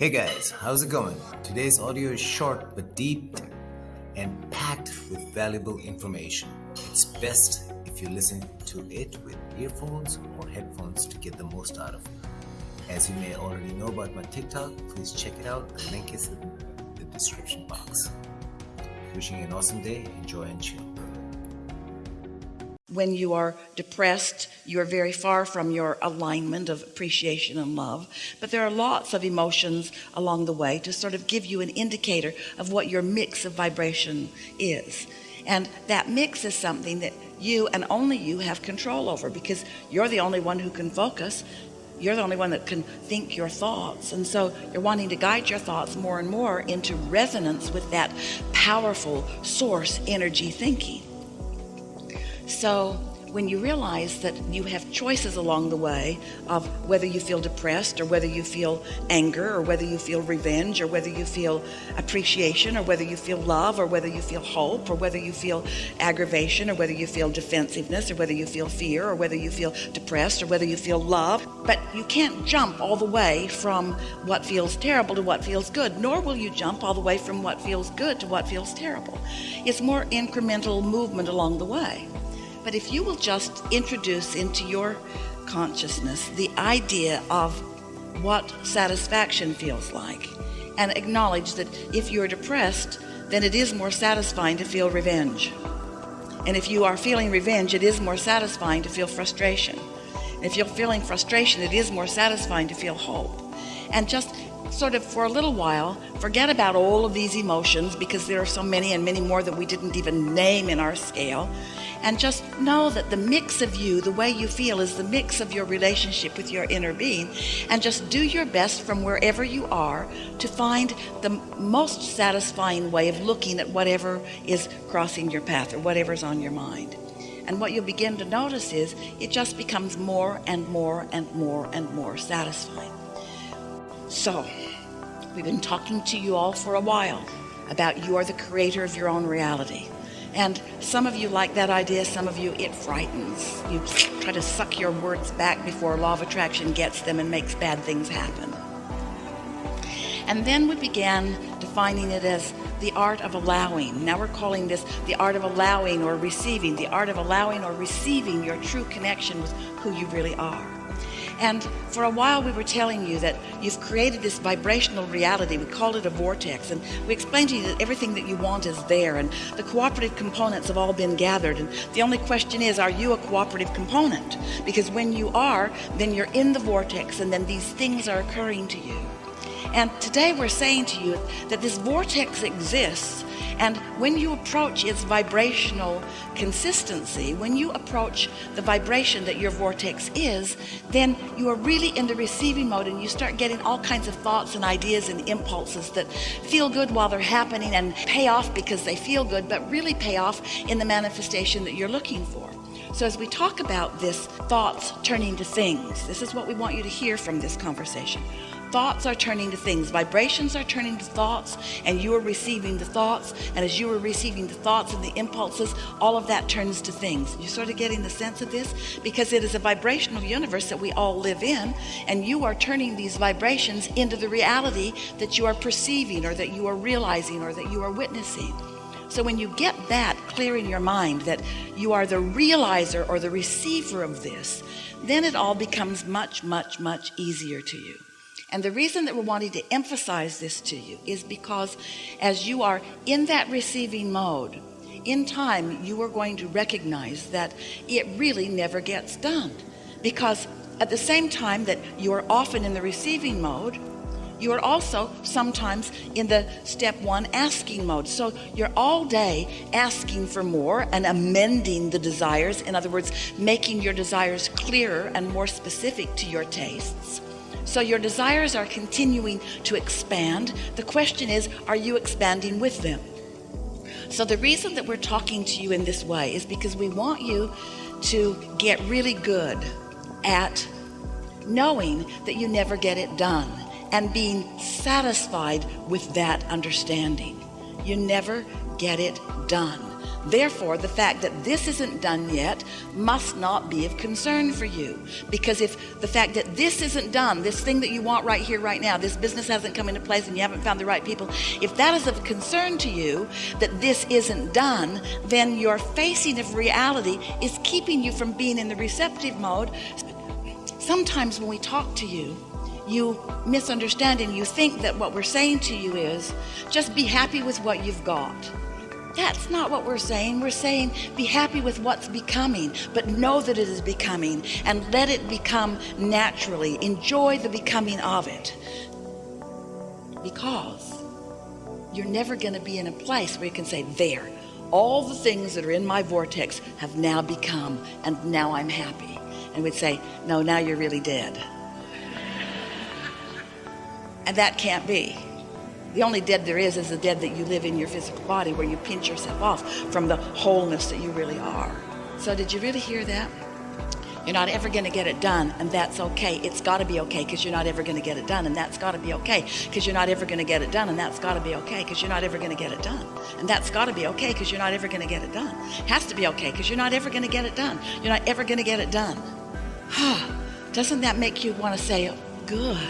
Hey guys, how's it going? Today's audio is short but deep and packed with valuable information. It's best if you listen to it with earphones or headphones to get the most out of it. As you may already know about my TikTok, please check it out. The link is in the description box. Wishing you an awesome day. Enjoy and chill. When you are depressed, you are very far from your alignment of appreciation and love. But there are lots of emotions along the way to sort of give you an indicator of what your mix of vibration is. And that mix is something that you and only you have control over because you're the only one who can focus. You're the only one that can think your thoughts. And so you're wanting to guide your thoughts more and more into resonance with that powerful source energy thinking. So when you realize that you have choices along the way of whether you feel depressed or whether you feel anger or whether you feel revenge or whether you feel appreciation or whether you feel love or whether you feel hope or whether you feel aggravation or whether you feel defensiveness or whether you feel fear or whether you feel depressed or whether you feel love but you can't jump all the way from what feels terrible to what feels good nor will you jump all the way from what feels good to what feels terrible it's more incremental movement along the way but if you will just introduce into your consciousness the idea of what satisfaction feels like and acknowledge that if you're depressed, then it is more satisfying to feel revenge. And if you are feeling revenge, it is more satisfying to feel frustration. If you're feeling frustration, it is more satisfying to feel hope. And just sort of for a little while, forget about all of these emotions because there are so many and many more that we didn't even name in our scale and just know that the mix of you the way you feel is the mix of your relationship with your inner being. And just do your best from wherever you are to find the most satisfying way of looking at whatever is crossing your path or whatever's on your mind. And what you'll begin to notice is it just becomes more and more and more and more satisfying. So we've been talking to you all for a while about you are the creator of your own reality and some of you like that idea some of you it frightens. You try to suck your words back before law of attraction gets them and makes bad things happen. And then we began defining it as the art of allowing. Now we're calling this the art of allowing or receiving the art of allowing or receiving your true connection with who you really are and for a while we were telling you that you've created this vibrational reality. We call it a vortex. And we explained to you that everything that you want is there. And the cooperative components have all been gathered. And the only question is are you a cooperative component? Because when you are then you're in the vortex and then these things are occurring to you. And today we're saying to you that this vortex exists and when you approach its vibrational consistency when you approach the vibration that your vortex is then you are really in the receiving mode and you start getting all kinds of thoughts and ideas and impulses that feel good while they're happening and pay off because they feel good but really pay off in the manifestation that you're looking for. So as we talk about this thoughts turning to things this is what we want you to hear from this conversation thoughts are turning to things. Vibrations are turning to thoughts and you are receiving the thoughts. And as you are receiving the thoughts and the impulses all of that turns to things. You're sort of getting the sense of this? Because it is a vibrational universe that we all live in and you are turning these vibrations into the reality that you are perceiving or that you are realizing or that you are witnessing. So when you get that clear in your mind that you are the realizer or the receiver of this then it all becomes much much much easier to you and the reason that we're wanting to emphasize this to you is because as you are in that receiving mode in time you are going to recognize that it really never gets done. Because at the same time that you are often in the receiving mode you are also sometimes in the step one asking mode. So you're all day asking for more and amending the desires in other words making your desires clearer and more specific to your tastes so your desires are continuing to expand. The question is are you expanding with them? So the reason that we're talking to you in this way is because we want you to get really good at knowing that you never get it done and being satisfied with that understanding. You never get it done Therefore, the fact that this isn't done yet must not be of concern for you. Because if the fact that this isn't done, this thing that you want right here, right now, this business hasn't come into place and you haven't found the right people, if that is of concern to you, that this isn't done, then your facing of reality is keeping you from being in the receptive mode. Sometimes when we talk to you, you misunderstand and you think that what we're saying to you is just be happy with what you've got that's not what we're saying. We're saying be happy with what's becoming, but know that it is becoming and let it become naturally. Enjoy the becoming of it. Because you're never going to be in a place where you can say, there, all the things that are in my vortex have now become, and now I'm happy. And we'd say, no, now you're really dead. And that can't be. The only dead there is is the dead that you live in your physical body where you pinch yourself off from the wholeness that you really are. So did you really hear that? You're not ever going to get it done and that's okay. It's got to be okay because you're not ever going to get it done and that's got to be okay because you're not ever going to get it done and that's got to be okay because you're not ever going to get it done. And that's got to be okay because you're not ever going to get it done. Has to be okay because you're not ever going to get it done. You're not ever going to get it done. Doesn't that make you want to say, good?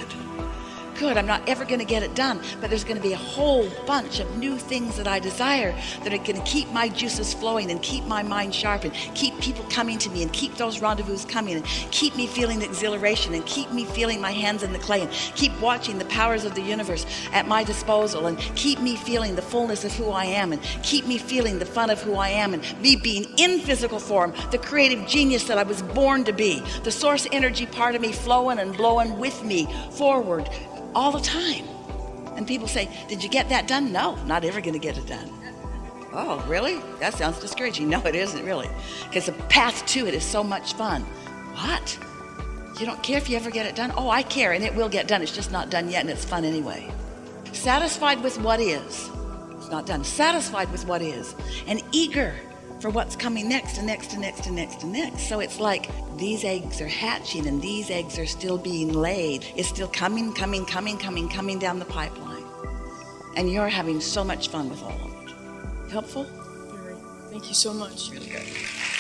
Good I'm not ever going to get it done. But there's going to be a whole bunch of new things that I desire that are going to keep my juices flowing and keep my mind sharp and keep people coming to me and keep those rendezvous coming and keep me feeling exhilaration and keep me feeling my hands in the clay and keep watching the powers of the universe at my disposal and keep me feeling the fullness of who I am and keep me feeling the fun of who I am and me being in physical form the creative genius that I was born to be the source energy part of me flowing and blowing with me forward all the time. And people say did you get that done? No not ever going to get it done. Oh really? That sounds discouraging. No it isn't really. Because the path to it is so much fun. What? You don't care if you ever get it done? Oh I care and it will get done. It's just not done yet and it's fun anyway. Satisfied with what is? It's not done. Satisfied with what is. And eager for what's coming next and next and next and next and next. So it's like these eggs are hatching and these eggs are still being laid. It's still coming coming coming coming coming down the pipeline. And you're having so much fun with all of it. Helpful? Very. thank you so much. Really good